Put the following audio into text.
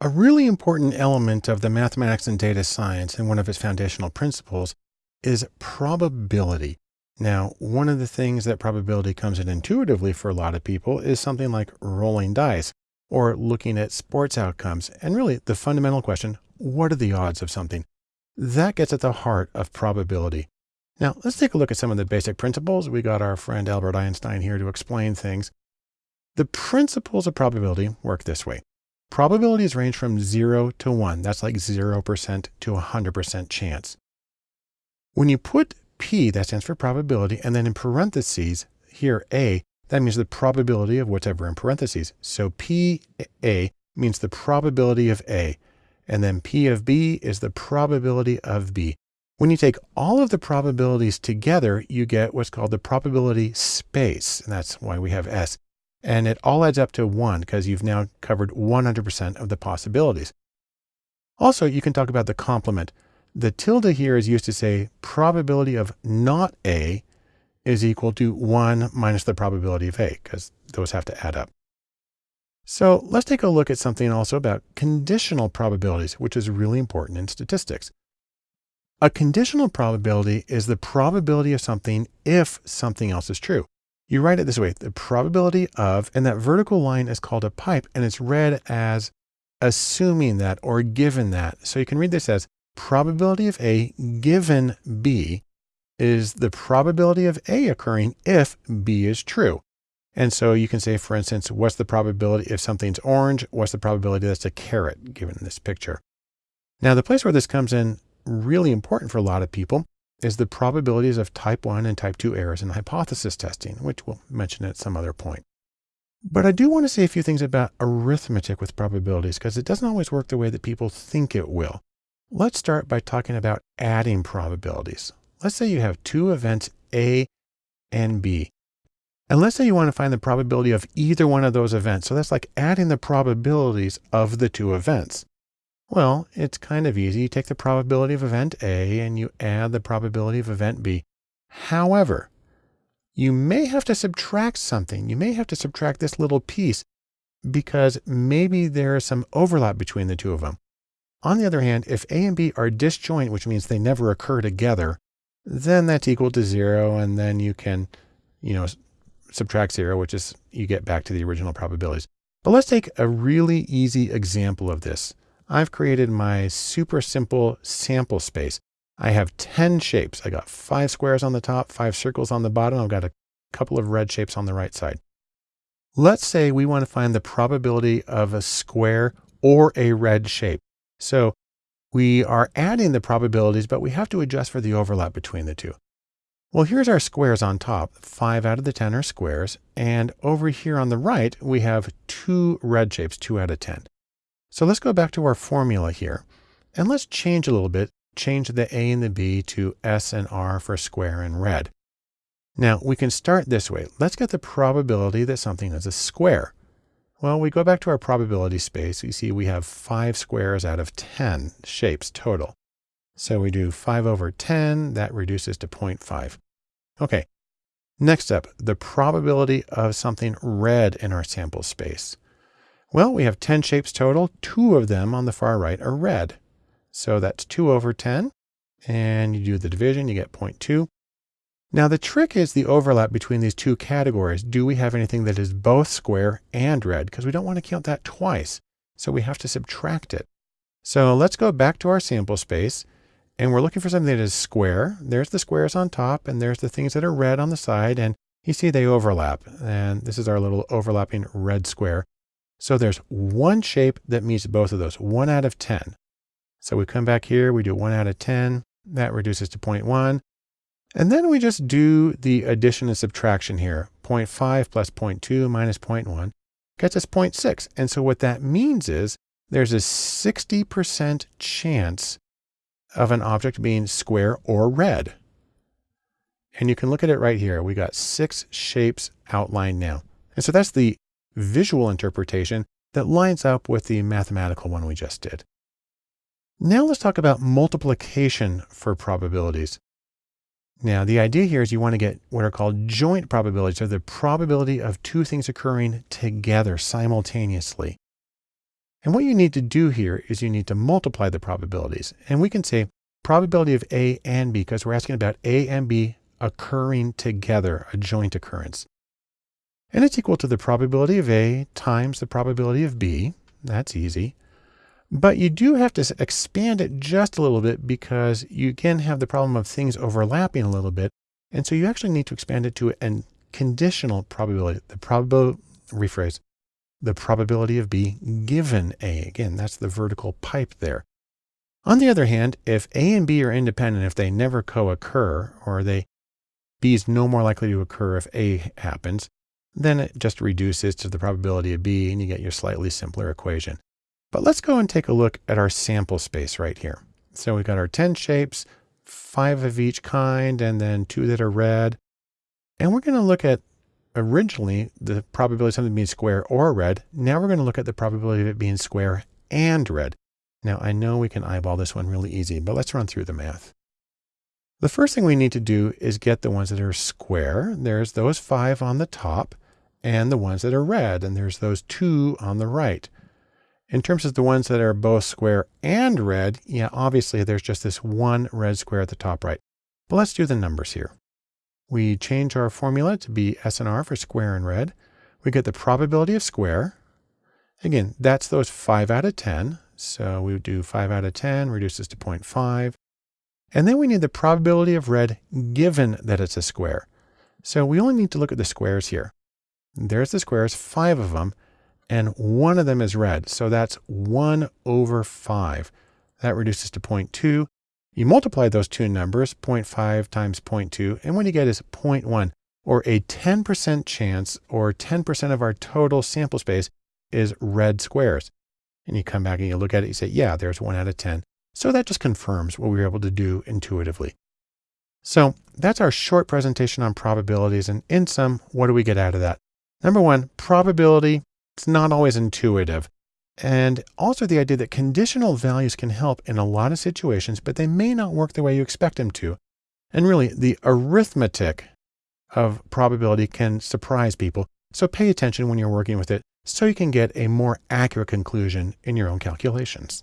A really important element of the mathematics and data science and one of its foundational principles is probability. Now, one of the things that probability comes in intuitively for a lot of people is something like rolling dice or looking at sports outcomes. And really the fundamental question, what are the odds of something? That gets at the heart of probability. Now let's take a look at some of the basic principles. We got our friend Albert Einstein here to explain things. The principles of probability work this way. Probabilities range from zero to one. That's like 0% to 100% chance. When you put P, that stands for probability, and then in parentheses, here A, that means the probability of whatever in parentheses. So P A means the probability of A, and then P of B is the probability of B. When you take all of the probabilities together, you get what's called the probability space, and that's why we have S. And it all adds up to one because you've now covered 100% of the possibilities. Also, you can talk about the complement. The tilde here is used to say probability of not A is equal to 1 minus the probability of A, because those have to add up. So let's take a look at something also about conditional probabilities, which is really important in statistics. A conditional probability is the probability of something if something else is true. You write it this way, the probability of, and that vertical line is called a pipe, and it's read as assuming that or given that. So you can read this as probability of A given B is the probability of A occurring if B is true. And so you can say, for instance, what's the probability if something's orange? What's the probability that's a carrot given this picture? Now, the place where this comes in really important for a lot of people is the probabilities of type 1 and type 2 errors in hypothesis testing, which we'll mention at some other point. But I do want to say a few things about arithmetic with probabilities because it doesn't always work the way that people think it will. Let's start by talking about adding probabilities. Let's say you have two events A and B. And let's say you want to find the probability of either one of those events. So that's like adding the probabilities of the two events. Well, it's kind of easy. You take the probability of event A and you add the probability of event B. However, you may have to subtract something. You may have to subtract this little piece because maybe there is some overlap between the two of them. On the other hand, if A and B are disjoint, which means they never occur together, then that's equal to zero. And then you can, you know, subtract zero, which is you get back to the original probabilities. But let's take a really easy example of this. I've created my super simple sample space. I have 10 shapes. I got five squares on the top, five circles on the bottom. I've got a couple of red shapes on the right side. Let's say we want to find the probability of a square or a red shape. So we are adding the probabilities, but we have to adjust for the overlap between the two. Well, here's our squares on top. Five out of the 10 are squares. And over here on the right, we have two red shapes, two out of 10. So let's go back to our formula here and let's change a little bit, change the A and the B to S and R for square and red. Now we can start this way. Let's get the probability that something is a square. Well, we go back to our probability space. You see we have five squares out of 10 shapes total. So we do 5 over 10, that reduces to 0.5. Okay, next up, the probability of something red in our sample space. Well, we have 10 shapes total. Two of them on the far right are red. So that's 2 over 10. And you do the division, you get 0.2. Now the trick is the overlap between these two categories. Do we have anything that is both square and red? Because we don't want to count that twice. So we have to subtract it. So let's go back to our sample space and we're looking for something that is square. There's the squares on top and there's the things that are red on the side. And you see they overlap. And this is our little overlapping red square. So there's one shape that meets both of those, one out of 10. So we come back here, we do one out of 10. That reduces to 0.1. And then we just do the addition and subtraction here. 0.5 plus 0.2 minus 0.1 gets us 0.6. And so what that means is there's a 60% chance of an object being square or red. And you can look at it right here. We got six shapes outlined now. And so that's the visual interpretation that lines up with the mathematical one we just did. Now let's talk about multiplication for probabilities. Now, the idea here is you want to get what are called joint probabilities, or the probability of two things occurring together simultaneously. And what you need to do here is you need to multiply the probabilities. And we can say probability of A and B because we're asking about A and B occurring together, a joint occurrence. And it's equal to the probability of A times the probability of B. That's easy. But you do have to expand it just a little bit because you again have the problem of things overlapping a little bit. And so you actually need to expand it to a conditional probability. The probability, rephrase, the probability of B given A. Again, that's the vertical pipe there. On the other hand, if A and B are independent, if they never co-occur, or they B is no more likely to occur if A happens, then it just reduces to the probability of B and you get your slightly simpler equation. But let's go and take a look at our sample space right here. So we've got our 10 shapes, five of each kind, and then two that are red. And we're going to look at originally the probability of something being square or red. Now we're going to look at the probability of it being square and red. Now I know we can eyeball this one really easy, but let's run through the math. The first thing we need to do is get the ones that are square. There's those five on the top and the ones that are red, and there's those two on the right. In terms of the ones that are both square and red, yeah, obviously there's just this one red square at the top right. But let's do the numbers here. We change our formula to be SNR for square and red. We get the probability of square. Again, that's those 5 out of 10. So we do 5 out of 10, reduces to 0.5. And then we need the probability of red given that it's a square. So we only need to look at the squares here. There's the squares, five of them, and one of them is red. So that's 1 over 5. That reduces to 0.2. You multiply those two numbers, 0.5 times 0.2, and what you get is 0.1, or a 10% chance, or 10% of our total sample space is red squares. And you come back and you look at it, you say, yeah, there's one out of 10. So that just confirms what we were able to do intuitively. So that's our short presentation on probabilities. And in sum, what do we get out of that? Number one, probability, it's not always intuitive. And also the idea that conditional values can help in a lot of situations, but they may not work the way you expect them to. And really, the arithmetic of probability can surprise people. So pay attention when you're working with it so you can get a more accurate conclusion in your own calculations.